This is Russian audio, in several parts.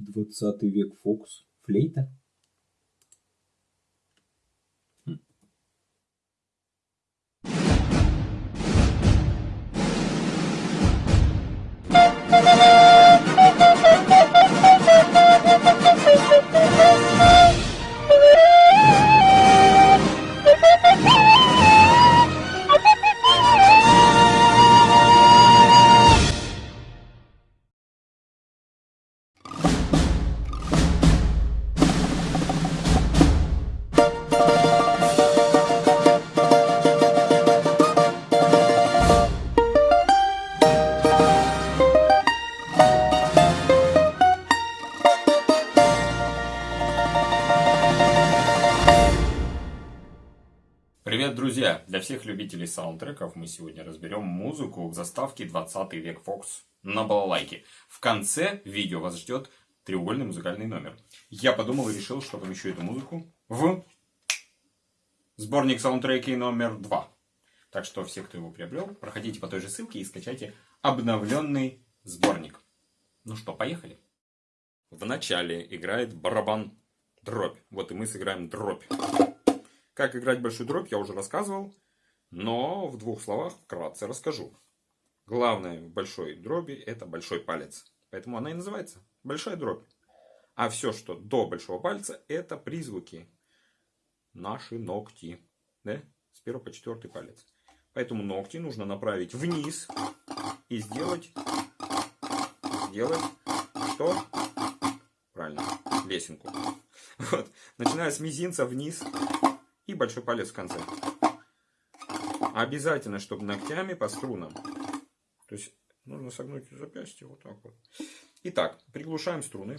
Двадцатый век Фокс. Флейта? Привет, друзья! Для всех любителей саундтреков мы сегодня разберем музыку к заставке 20 век Фокс на балалайке. В конце видео вас ждет треугольный музыкальный номер. Я подумал и решил, что помещу эту музыку в сборник саундтреки номер 2. Так что все, кто его приобрел, проходите по той же ссылке и скачайте обновленный сборник. Ну что, поехали! В начале играет барабан дробь. Вот и мы сыграем дробь. Как играть большую дробь я уже рассказывал, но в двух словах вкратце расскажу. Главное в большой дроби это большой палец. Поэтому она и называется большая дробь. А все, что до большого пальца, это призвуки. Наши ногти. Да? С первого по четвертый палец. Поэтому ногти нужно направить вниз и сделать, сделать что? Правильно, лесенку. Вот. Начиная с мизинца вниз большой палец в конце. Обязательно, чтобы ногтями по струнам. То есть нужно согнуть запястье вот так вот. Итак, приглушаем струны.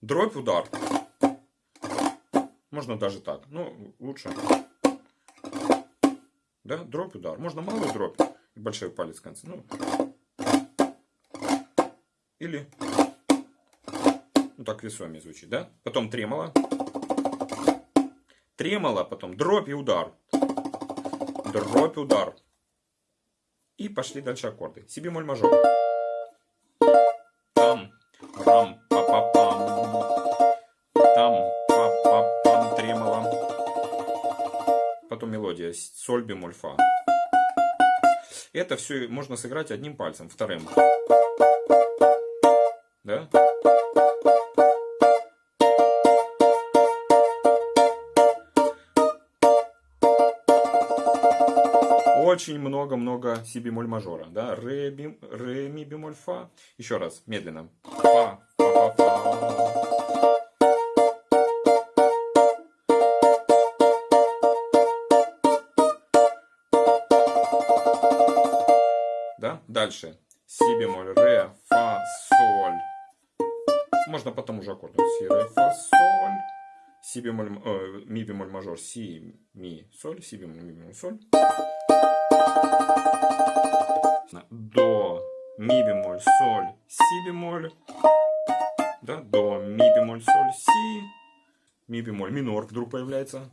Дробь, удар. Можно даже так. Но лучше. Да, дробь, удар. Можно малый дробь и большой палец в конце. Ну, или ну, так весомее звучит, да? Потом тремоло тремоло, потом дробь и удар. Дробь, удар. И пошли дальше аккорды. Си бемоль мажор. Там, рам, па па пам. Там, па па пам, тремоло. Потом мелодия. Соль бемоль фа. Это все можно сыграть одним пальцем, вторым. Да? Очень много-много си бемоль мажора. Да? Ре, бим, ре, ми бемоль, фа. Еще раз, медленно. Фа, фа, фа, фа. Да? Дальше. Си бемоль, ре, фа, соль. Можно потом уже аккордом. Си, ре, фа, соль. Си бемоль, э, ми бемоль мажор, си, ми, соль, си бемоль, ми бемоль, соль. До, ми бемоль, соль, си бемоль. Да, до, ми бемоль, соль, си. Ми бемоль, минор вдруг появляется.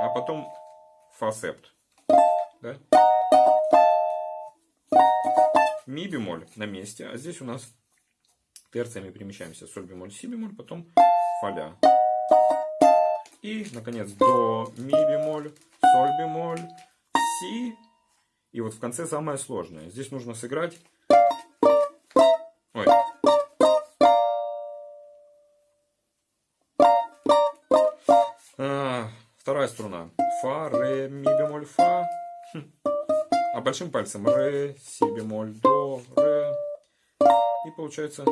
А потом фа септ. Да? Ми бемоль на месте, а здесь у нас терциями перемещаемся. Соль бемоль, си бемоль, потом фа ля. И, наконец, до, ми бемоль, соль бемоль, си. И вот в конце самое сложное. Здесь нужно сыграть... Ой. А, вторая струна. Фа, ре, ми бемоль, фа. Хм. А большим пальцем ре, си бемоль, до, ре. И получается...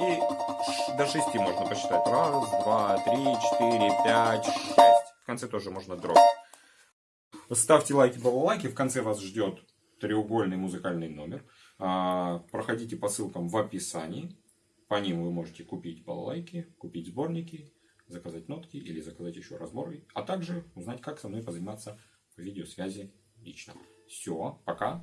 И до шести можно посчитать. Раз, два, три, четыре, пять, шесть. В конце тоже можно дробь. Ставьте лайки, балалайки. В конце вас ждет треугольный музыкальный номер. А, проходите по ссылкам в описании. По ним вы можете купить балалайки, купить сборники, заказать нотки или заказать еще разборы. А также узнать, как со мной позаниматься по видеосвязи лично. Все, пока.